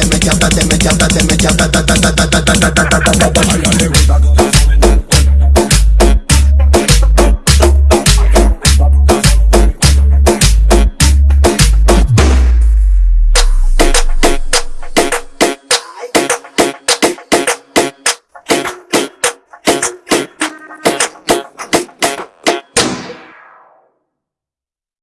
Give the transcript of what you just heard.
te me chata, te me chata, te me chata, ta ta ta ta ta ta ta ta ta ta